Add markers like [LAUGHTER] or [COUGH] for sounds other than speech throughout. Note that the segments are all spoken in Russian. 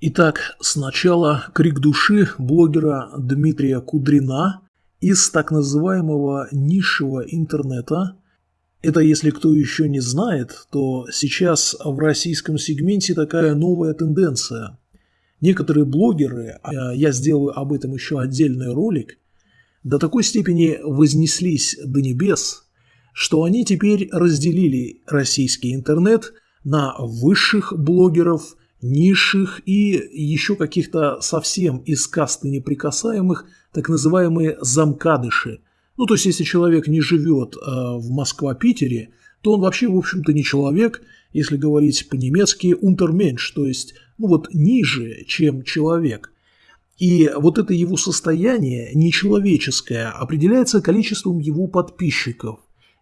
Итак, сначала крик души блогера Дмитрия Кудрина из так называемого низшего интернета. Это, если кто еще не знает, то сейчас в российском сегменте такая новая тенденция. Некоторые блогеры, а я сделаю об этом еще отдельный ролик, до такой степени вознеслись до небес, что они теперь разделили российский интернет на высших блогеров – низших и еще каких-то совсем из касты неприкасаемых, так называемые замкадыши. Ну, то есть, если человек не живет э, в Москва-Питере, то он вообще, в общем-то, не человек, если говорить по-немецки, унтерменш, то есть, ну вот, ниже, чем человек. И вот это его состояние нечеловеческое определяется количеством его подписчиков.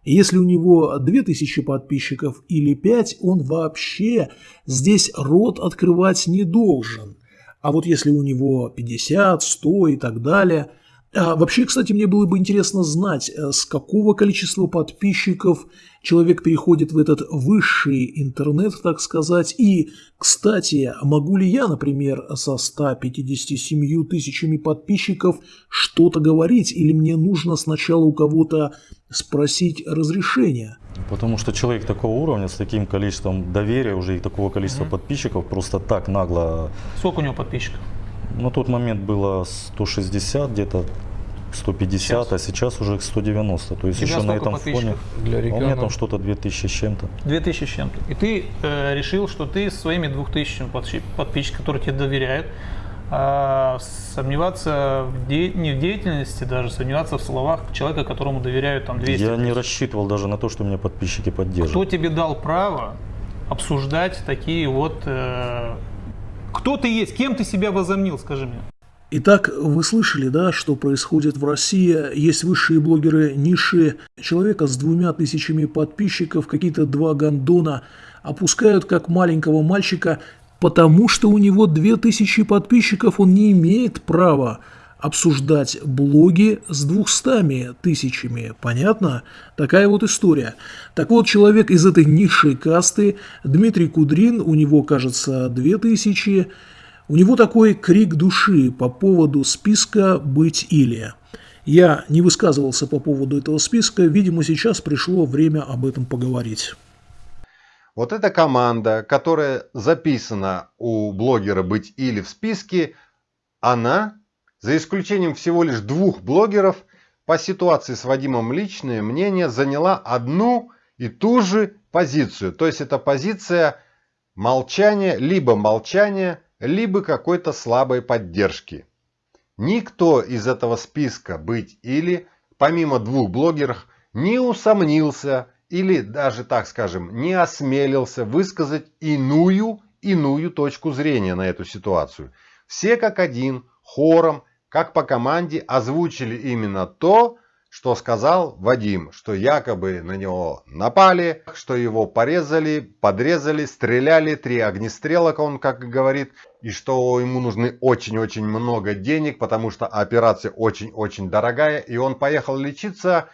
Если у него 2000 подписчиков или 5, он вообще здесь рот открывать не должен. А вот если у него 50, 100 и так далее – вообще, кстати, мне было бы интересно знать, э, с какого количества подписчиков человек переходит в этот высший интернет, так сказать. И, кстати, могу ли я, например, со 157 тысячами подписчиков что-то говорить, или мне нужно сначала у кого-то спросить разрешения? Потому что человек такого уровня, с таким количеством доверия уже и такого количества угу. подписчиков, просто так нагло... Сколько у него подписчиков? На тот момент было 160, где-то 150, сейчас. а сейчас уже 190. То есть еще на этом фоне для региона? у меня там что-то 2000 с чем-то. 2000 с чем-то. И ты э, решил, что ты своими 2000 подписчиками, которые тебе доверяют, э, сомневаться в де... не в деятельности даже, сомневаться в словах человека, которому доверяют там 200 Я не рассчитывал даже на то, что меня подписчики поддержат. Кто тебе дал право обсуждать такие вот э, кто ты есть? Кем ты себя возомнил, скажи мне? Итак, вы слышали, да, что происходит в России. Есть высшие блогеры ниши. Человека с двумя тысячами подписчиков, какие-то два гандона опускают как маленького мальчика, потому что у него две тысячи подписчиков, он не имеет права обсуждать блоги с двухстами тысячами. Понятно? Такая вот история. Так вот, человек из этой низшей касты, Дмитрий Кудрин, у него, кажется, две тысячи. У него такой крик души по поводу списка «Быть или». Я не высказывался по поводу этого списка, видимо, сейчас пришло время об этом поговорить. Вот эта команда, которая записана у блогера «Быть или» в списке, она за исключением всего лишь двух блогеров, по ситуации с Вадимом личное мнение заняла одну и ту же позицию. То есть это позиция молчания, либо молчания, либо какой-то слабой поддержки. Никто из этого списка быть или, помимо двух блогеров, не усомнился или даже, так скажем, не осмелился высказать иную, иную точку зрения на эту ситуацию. Все как один, хором, как по команде озвучили именно то, что сказал Вадим, что якобы на него напали, что его порезали, подрезали, стреляли, три огнестрелок, он как говорит, и что ему нужны очень-очень много денег, потому что операция очень-очень дорогая, и он поехал лечиться,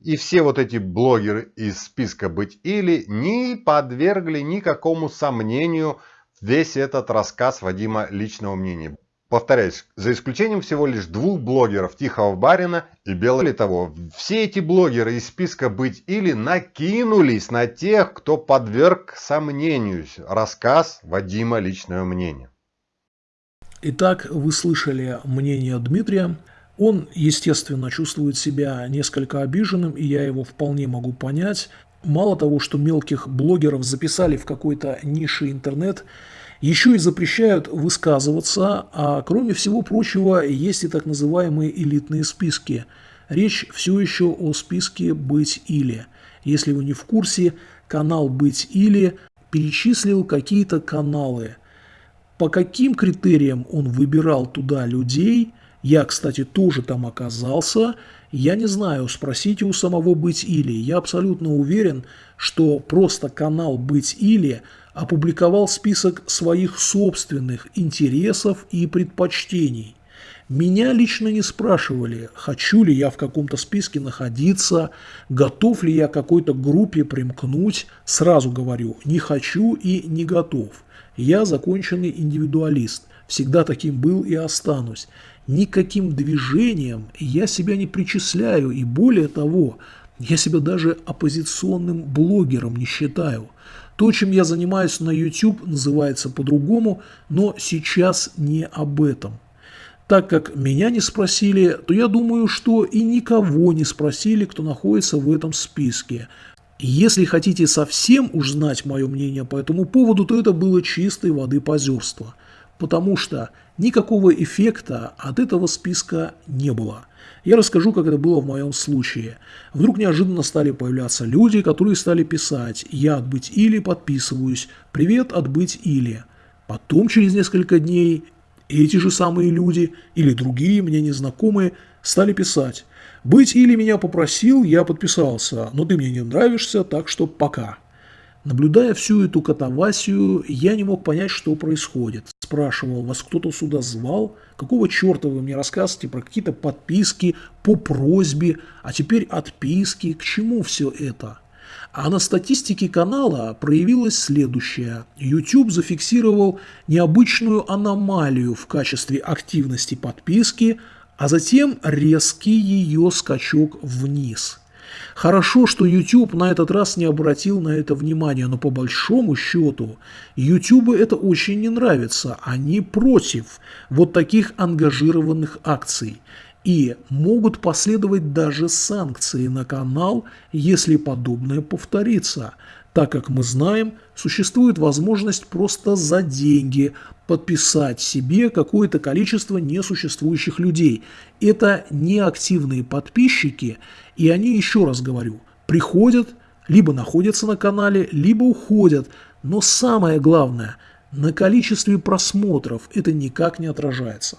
и все вот эти блогеры из списка «Быть или» не подвергли никакому сомнению весь этот рассказ Вадима личного мнения. Повторяюсь, за исключением всего лишь двух блогеров Тихого Барина и Белого того, все эти блогеры из списка «Быть или» накинулись на тех, кто подверг сомнению рассказ Вадима личного мнения. Итак, вы слышали мнение Дмитрия. Он, естественно, чувствует себя несколько обиженным, и я его вполне могу понять. Мало того, что мелких блогеров записали в какой-то нише интернет – еще и запрещают высказываться, а кроме всего прочего есть и так называемые элитные списки. Речь все еще о списке «Быть или». Если вы не в курсе, канал «Быть или» перечислил какие-то каналы. По каким критериям он выбирал туда людей, я, кстати, тоже там оказался, я не знаю, спросите у самого «Быть или». Я абсолютно уверен, что просто канал «Быть или» опубликовал список своих собственных интересов и предпочтений. Меня лично не спрашивали, хочу ли я в каком-то списке находиться, готов ли я какой-то группе примкнуть. Сразу говорю, не хочу и не готов. Я законченный индивидуалист, всегда таким был и останусь. Никаким движением я себя не причисляю, и более того, я себя даже оппозиционным блогером не считаю. То, чем я занимаюсь на YouTube, называется по-другому, но сейчас не об этом. Так как меня не спросили, то я думаю, что и никого не спросили, кто находится в этом списке. Если хотите совсем уж знать мое мнение по этому поводу, то это было чистой воды позерство. Потому что никакого эффекта от этого списка не было. Я расскажу, как это было в моем случае. Вдруг неожиданно стали появляться люди, которые стали писать «Я от быть или подписываюсь», «Привет от быть или». Потом через несколько дней эти же самые люди или другие мне незнакомые стали писать. Быть или меня попросил, я подписался, но ты мне не нравишься, так что пока. Наблюдая всю эту катавасию, я не мог понять, что происходит. Спрашивал, вас кто-то сюда звал? Какого черта вы мне рассказываете про какие-то подписки по просьбе, а теперь отписки? К чему все это? А на статистике канала проявилось следующее. YouTube зафиксировал необычную аномалию в качестве активности подписки, а затем резкий ее скачок вниз. Хорошо, что YouTube на этот раз не обратил на это внимания, но по большому счету YouTube это очень не нравится. Они против вот таких ангажированных акций и могут последовать даже санкции на канал, если подобное повторится, так как мы знаем, существует возможность просто за деньги подписать себе какое-то количество несуществующих людей. Это неактивные подписчики, и они, еще раз говорю, приходят, либо находятся на канале, либо уходят. Но самое главное, на количестве просмотров это никак не отражается.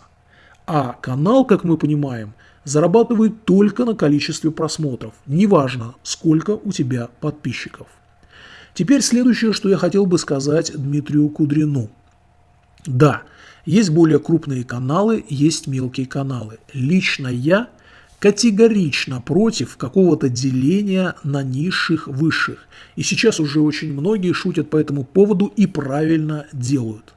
А канал, как мы понимаем, зарабатывает только на количестве просмотров, неважно, сколько у тебя подписчиков. Теперь следующее, что я хотел бы сказать Дмитрию Кудрину. Да, есть более крупные каналы, есть мелкие каналы. Лично я категорично против какого-то деления на низших высших. И сейчас уже очень многие шутят по этому поводу и правильно делают.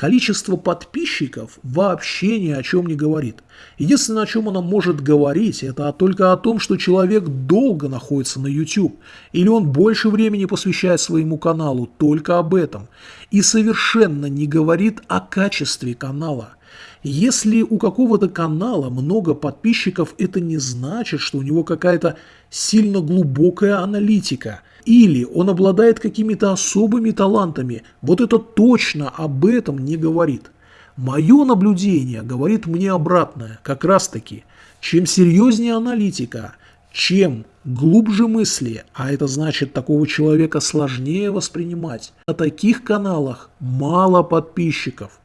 Количество подписчиков вообще ни о чем не говорит. Единственное, о чем оно может говорить, это только о том, что человек долго находится на YouTube, или он больше времени посвящает своему каналу, только об этом. И совершенно не говорит о качестве канала. Если у какого-то канала много подписчиков, это не значит, что у него какая-то сильно глубокая аналитика – или он обладает какими-то особыми талантами. Вот это точно об этом не говорит. Мое наблюдение говорит мне обратное, как раз таки. Чем серьезнее аналитика, чем глубже мысли, а это значит такого человека сложнее воспринимать, на таких каналах мало подписчиков.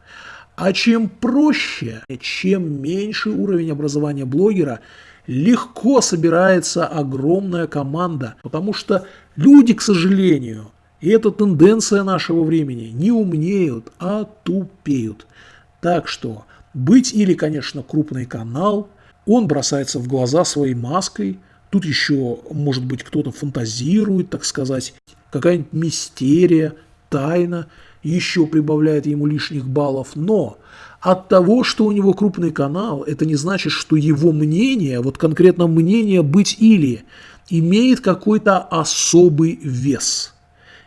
А чем проще, чем меньше уровень образования блогера, легко собирается огромная команда, потому что люди, к сожалению, и это тенденция нашего времени, не умнеют, а тупеют. Так что быть или, конечно, крупный канал, он бросается в глаза своей маской, тут еще, может быть, кто-то фантазирует, так сказать, какая-нибудь мистерия, тайна, еще прибавляет ему лишних баллов, но от того, что у него крупный канал, это не значит, что его мнение, вот конкретно мнение быть или, имеет какой-то особый вес.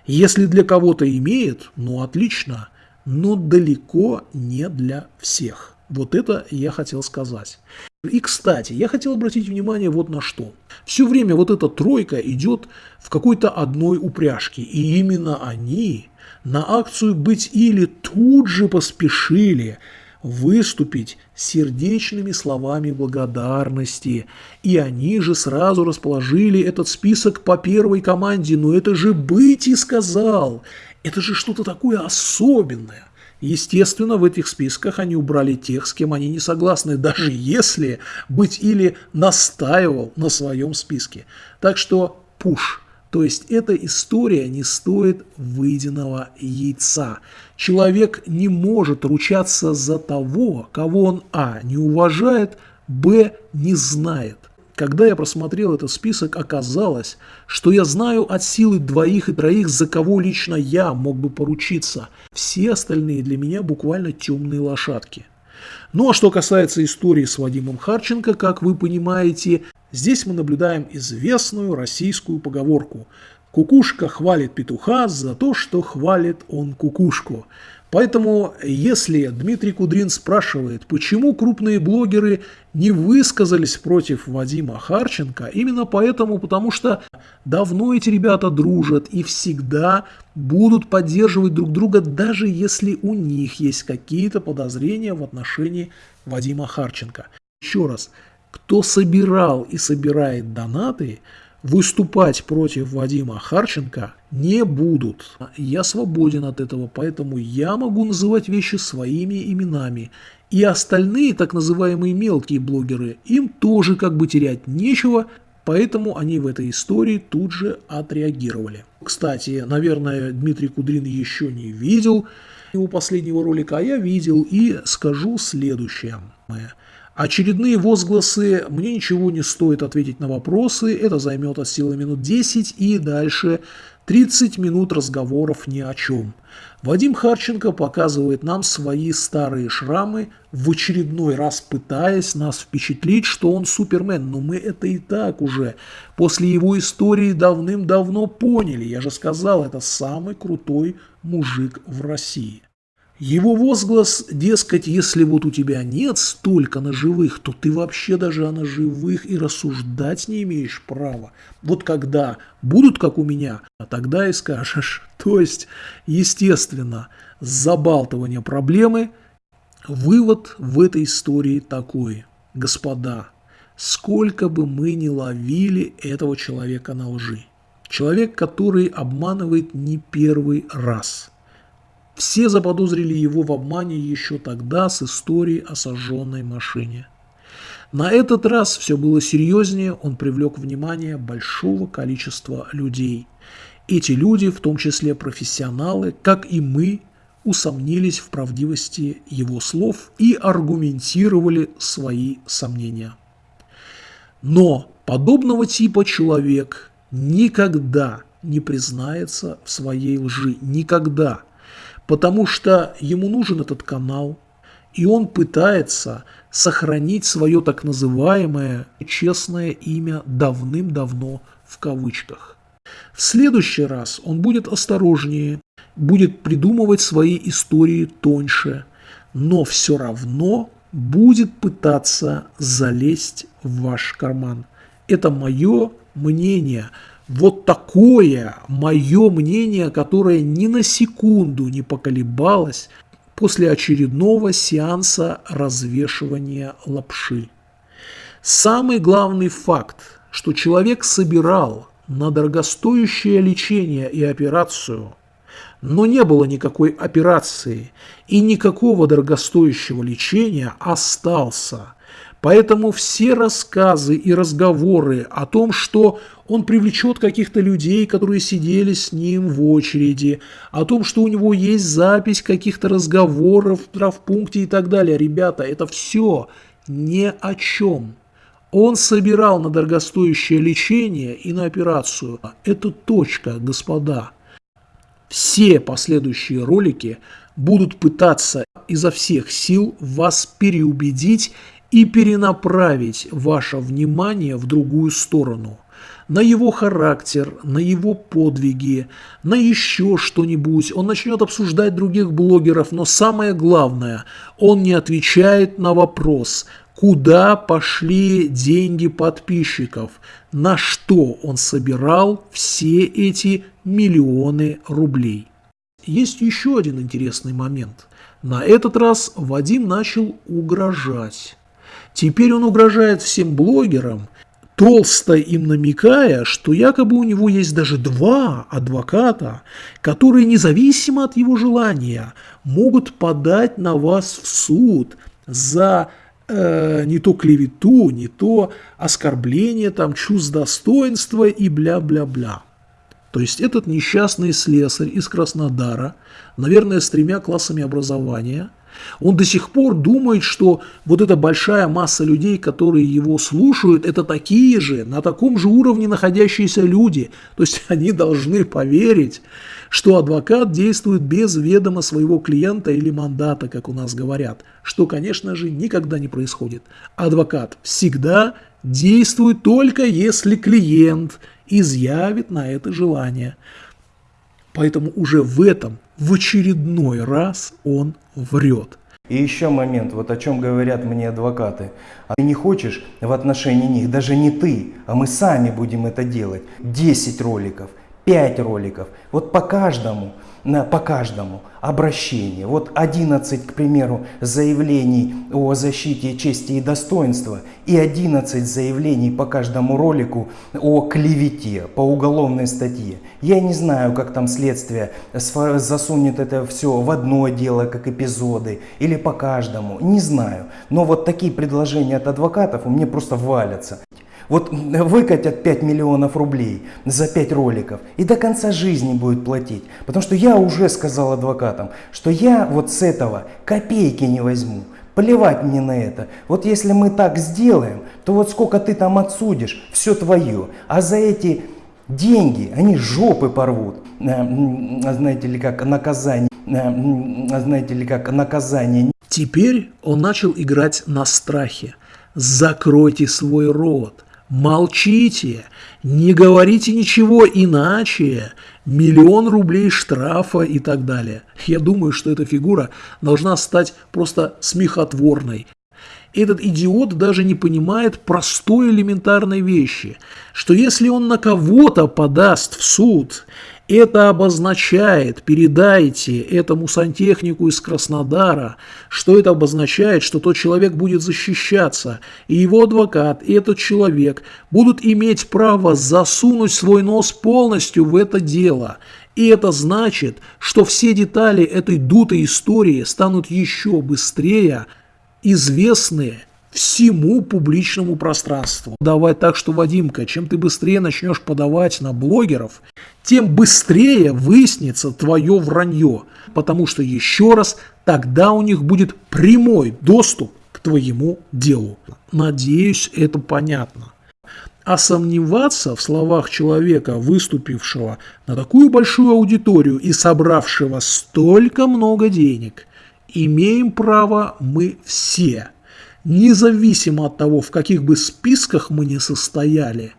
Если для кого-то имеет, ну отлично, но далеко не для всех. Вот это я хотел сказать. И, кстати, я хотел обратить внимание вот на что. Все время вот эта тройка идет в какой-то одной упряжке, и именно они на акцию «Быть или» тут же поспешили – выступить сердечными словами благодарности. И они же сразу расположили этот список по первой команде. Но это же быть и сказал. Это же что-то такое особенное. Естественно, в этих списках они убрали тех, с кем они не согласны, даже если быть или настаивал на своем списке. Так что пуш. То есть эта история не стоит выеденного яйца. Человек не может ручаться за того, кого он а. не уважает, б. не знает. Когда я просмотрел этот список, оказалось, что я знаю от силы двоих и троих, за кого лично я мог бы поручиться. Все остальные для меня буквально темные лошадки. Ну а что касается истории с Вадимом Харченко, как вы понимаете, здесь мы наблюдаем известную российскую поговорку «Кукушка хвалит петуха за то, что хвалит он кукушку». Поэтому, если Дмитрий Кудрин спрашивает, почему крупные блогеры не высказались против Вадима Харченко, именно поэтому, потому что давно эти ребята дружат и всегда будут поддерживать друг друга, даже если у них есть какие-то подозрения в отношении Вадима Харченко. Еще раз, кто собирал и собирает донаты – выступать против Вадима Харченко не будут. Я свободен от этого, поэтому я могу называть вещи своими именами. И остальные так называемые мелкие блогеры, им тоже как бы терять нечего, поэтому они в этой истории тут же отреагировали. Кстати, наверное, Дмитрий Кудрин еще не видел его последнего ролика, а я видел и скажу следующее. Очередные возгласы «мне ничего не стоит ответить на вопросы», это займет от силы минут 10 и дальше 30 минут разговоров ни о чем. Вадим Харченко показывает нам свои старые шрамы, в очередной раз пытаясь нас впечатлить, что он супермен. Но мы это и так уже после его истории давным-давно поняли. Я же сказал, это самый крутой мужик в России. Его возглас, дескать, если вот у тебя нет столько ножевых, то ты вообще даже о ножевых и рассуждать не имеешь права. Вот когда будут как у меня, а тогда и скажешь. [LAUGHS] То есть, естественно, с забалтывания проблемы вывод в этой истории такой. Господа, сколько бы мы ни ловили этого человека на лжи. Человек, который обманывает не первый раз – все заподозрили его в обмане еще тогда с историей о сожженной машине. На этот раз все было серьезнее, он привлек внимание большого количества людей. Эти люди, в том числе профессионалы, как и мы, усомнились в правдивости его слов и аргументировали свои сомнения. Но подобного типа человек никогда не признается в своей лжи. Никогда потому что ему нужен этот канал, и он пытается сохранить свое так называемое честное имя давным-давно в кавычках. В следующий раз он будет осторожнее, будет придумывать свои истории тоньше, но все равно будет пытаться залезть в ваш карман. Это мое мнение – вот такое мое мнение, которое ни на секунду не поколебалось после очередного сеанса развешивания лапши. Самый главный факт, что человек собирал на дорогостоящее лечение и операцию, но не было никакой операции и никакого дорогостоящего лечения остался – Поэтому все рассказы и разговоры о том, что он привлечет каких-то людей, которые сидели с ним в очереди, о том, что у него есть запись каких-то разговоров в травпункте и так далее. Ребята, это все ни о чем. Он собирал на дорогостоящее лечение и на операцию. Это точка, господа. Все последующие ролики будут пытаться изо всех сил вас переубедить и перенаправить ваше внимание в другую сторону, на его характер, на его подвиги, на еще что-нибудь. Он начнет обсуждать других блогеров, но самое главное, он не отвечает на вопрос, куда пошли деньги подписчиков, на что он собирал все эти миллионы рублей. Есть еще один интересный момент. На этот раз Вадим начал угрожать. Теперь он угрожает всем блогерам, толсто им намекая, что якобы у него есть даже два адвоката, которые независимо от его желания могут подать на вас в суд за э, не то клевету, не то оскорбление там чувств достоинства и бля-бля-бля. То есть этот несчастный слесарь из Краснодара, наверное, с тремя классами образования – Он до сих пор думает, что вот эта большая масса людей, которые его слушают, это такие же, на таком же уровне находящиеся люди. То есть [LAUGHS] они должны поверить, что адвокат действует без ведома своего клиента или мандата, как у нас говорят, что, конечно же, никогда не происходит. Адвокат всегда действует только если клиент изъявит на это желание. Поэтому уже в этом, в очередной раз он врет. И еще момент, вот о чем говорят мне адвокаты. А ты не хочешь в отношении них, даже не ты, а мы сами будем это делать. 10 роликов, 5 роликов, вот по каждому по каждому обращение. Вот 11, к примеру, заявлений о защите чести и достоинства и 11 заявлений по каждому ролику о клевете по уголовной статье. Я не знаю, как там следствие засунет это все в одно дело, как эпизоды, или по каждому, не знаю. Но вот такие предложения от адвокатов у меня просто валятся. Вот выкатят 5 миллионов рублей за 5 роликов и до конца жизни будет платить. Потому что я уже сказал адвокатам, что я вот с этого копейки не возьму. Плевать мне на это. Вот если мы так сделаем, то вот сколько ты там отсудишь, все твое. А за эти деньги они жопы порвут. Э, знаете ли, как наказание. Э, знаете ли, как наказание. Теперь он начал играть на страхе. Закройте свой рот. Молчите, не говорите ничего иначе, миллион рублей штрафа и так далее. Я думаю, что эта фигура должна стать просто смехотворной. Этот идиот даже не понимает простой элементарной вещи, что если он на кого-то подаст в суд, это обозначает, передайте этому сантехнику из Краснодара, что это обозначает, что тот человек будет защищаться, и его адвокат, и этот человек будут иметь право засунуть свой нос полностью в это дело. И это значит, что все детали этой дутой истории станут еще быстрее известны всему публичному пространству. Давай так, что, Вадимка, чем ты быстрее начнешь подавать на блогеров, тем быстрее выяснится твое вранье, потому что, еще раз, тогда у них будет прямой доступ к твоему делу. Надеюсь, это понятно. А сомневаться в словах человека, выступившего на такую большую аудиторию и собравшего столько много денег, имеем право мы все – независимо от того, в каких бы списках мы не состояли,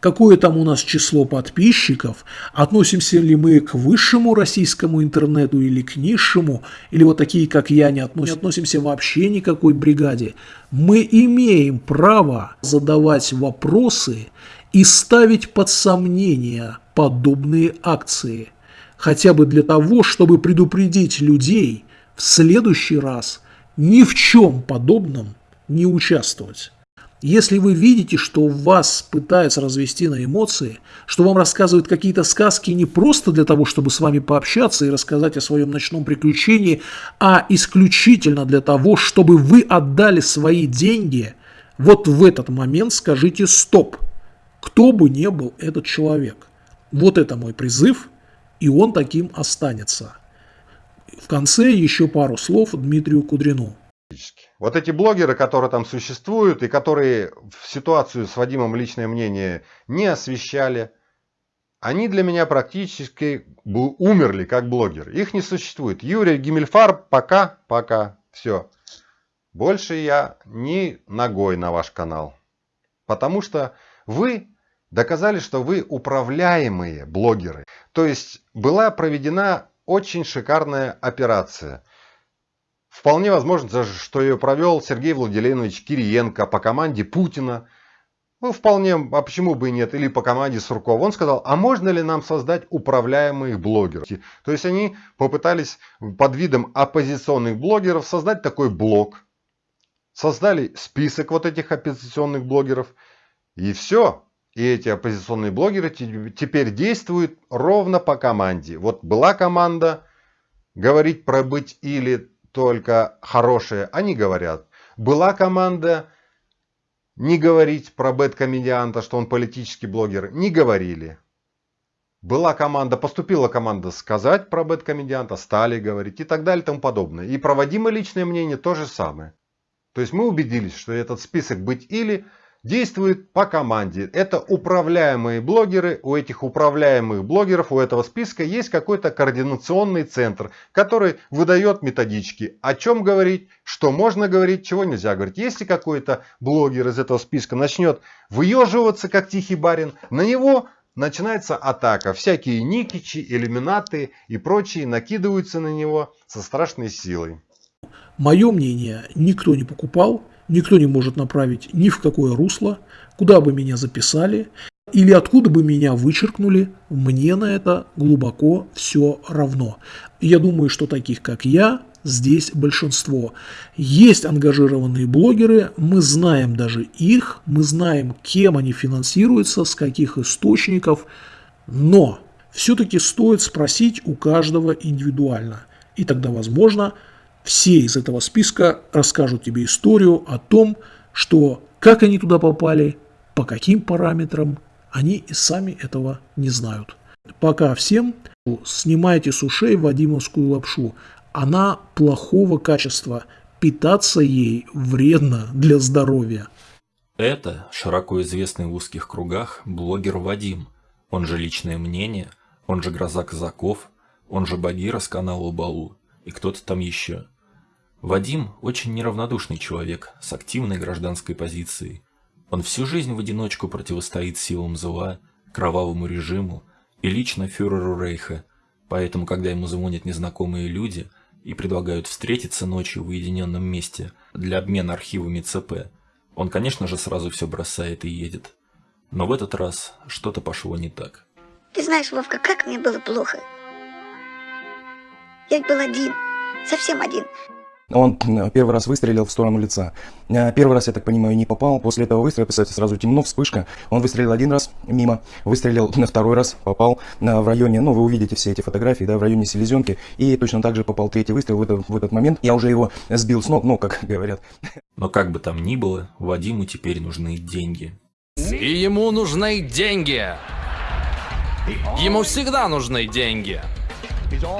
какое там у нас число подписчиков, относимся ли мы к высшему российскому интернету или к низшему, или вот такие, как я, не, относ... не относимся вообще никакой бригаде, мы имеем право задавать вопросы и ставить под сомнение подобные акции, хотя бы для того, чтобы предупредить людей в следующий раз ни в чем подобном не участвовать. Если вы видите, что вас пытаются развести на эмоции, что вам рассказывают какие-то сказки не просто для того, чтобы с вами пообщаться и рассказать о своем ночном приключении, а исключительно для того, чтобы вы отдали свои деньги, вот в этот момент скажите «стоп», кто бы ни был этот человек. Вот это мой призыв, и он таким останется. В конце еще пару слов Дмитрию Кудрину. Вот эти блогеры, которые там существуют и которые в ситуацию с Вадимом личное мнение не освещали, они для меня практически умерли как блогеры. Их не существует. Юрий Гиммельфар пока, пока, все. Больше я ни ногой на ваш канал. Потому что вы доказали, что вы управляемые блогеры. То есть была проведена очень шикарная операция – Вполне возможно, что ее провел Сергей Владимирович Кириенко по команде Путина. Ну, вполне, а почему бы и нет, или по команде Суркова. Он сказал, а можно ли нам создать управляемых блогеров? То есть они попытались под видом оппозиционных блогеров создать такой блог. Создали список вот этих оппозиционных блогеров. И все. И эти оппозиционные блогеры теперь действуют ровно по команде. Вот была команда говорить про быть или только хорошие, они говорят. Была команда не говорить про бэткомедианта, что он политический блогер, не говорили. была команда, поступила команда сказать про бэткомедианта, стали говорить и так далее и тому подобное. И проводимое личное мнение то же самое. То есть мы убедились, что этот список быть или действует по команде. Это управляемые блогеры. У этих управляемых блогеров, у этого списка есть какой-то координационный центр, который выдает методички, о чем говорить, что можно говорить, чего нельзя говорить. Если какой-то блогер из этого списка начнет выеживаться, как тихий барин, на него начинается атака. Всякие никичи, иллюминаты и прочие накидываются на него со страшной силой. Мое мнение никто не покупал, никто не может направить ни в какое русло, куда бы меня записали или откуда бы меня вычеркнули, мне на это глубоко все равно. Я думаю, что таких, как я, здесь большинство. Есть ангажированные блогеры, мы знаем даже их, мы знаем, кем они финансируются, с каких источников, но все-таки стоит спросить у каждого индивидуально. И тогда, возможно, все из этого списка расскажут тебе историю о том, что как они туда попали, по каким параметрам, они и сами этого не знают. Пока всем снимайте с ушей Вадимовскую лапшу. Она плохого качества, питаться ей вредно для здоровья. Это широко известный в узких кругах блогер Вадим, он же «Личное мнение», он же «Гроза казаков», он же Багира с канала Балу и кто-то там еще. Вадим очень неравнодушный человек с активной гражданской позицией. Он всю жизнь в одиночку противостоит силам зла, кровавому режиму и лично фюреру Рейха, поэтому, когда ему звонят незнакомые люди и предлагают встретиться ночью в уединенном месте для обмена архивами ЦП, он, конечно же, сразу все бросает и едет. Но в этот раз что-то пошло не так. Ты знаешь, Вовка, как мне было плохо. Я был один, совсем один. Он первый раз выстрелил в сторону лица. Э, первый раз, я так понимаю, не попал. После этого выстрела, кстати, сразу темно, вспышка. Он выстрелил один раз мимо, выстрелил на второй раз, попал э, в районе, ну, вы увидите все эти фотографии, да, в районе селезенки. И точно так же попал третий выстрел в этот, в этот момент. Я уже его сбил с ног, ну, как [LAUGHS] говорят. Но как бы там ни было, Вадиму теперь нужны деньги. И ему нужны деньги. Ему всегда нужны деньги.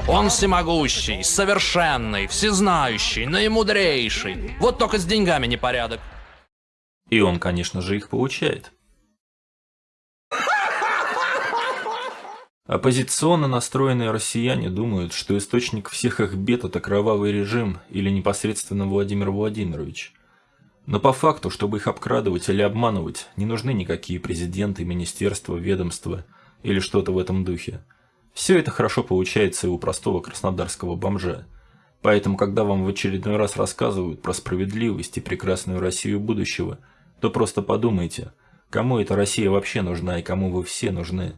Он всемогущий, совершенный, всезнающий, наимудрейший. Вот только с деньгами непорядок. И он, конечно же, их получает. Оппозиционно настроенные россияне думают, что источник всех их бед – это кровавый режим или непосредственно Владимир Владимирович. Но по факту, чтобы их обкрадывать или обманывать, не нужны никакие президенты, министерства, ведомства или что-то в этом духе. Все это хорошо получается и у простого краснодарского бомжа. Поэтому, когда вам в очередной раз рассказывают про справедливость и прекрасную Россию будущего, то просто подумайте, кому эта Россия вообще нужна и кому вы все нужны.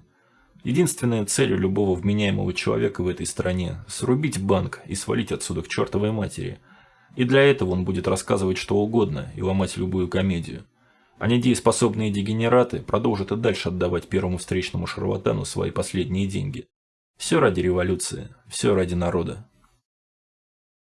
Единственная цель у любого вменяемого человека в этой стране – срубить банк и свалить отсюда к чертовой матери. И для этого он будет рассказывать что угодно и ломать любую комедию. А недееспособные дегенераты продолжат и дальше отдавать первому встречному шарлатану свои последние деньги. Все ради революции, все ради народа.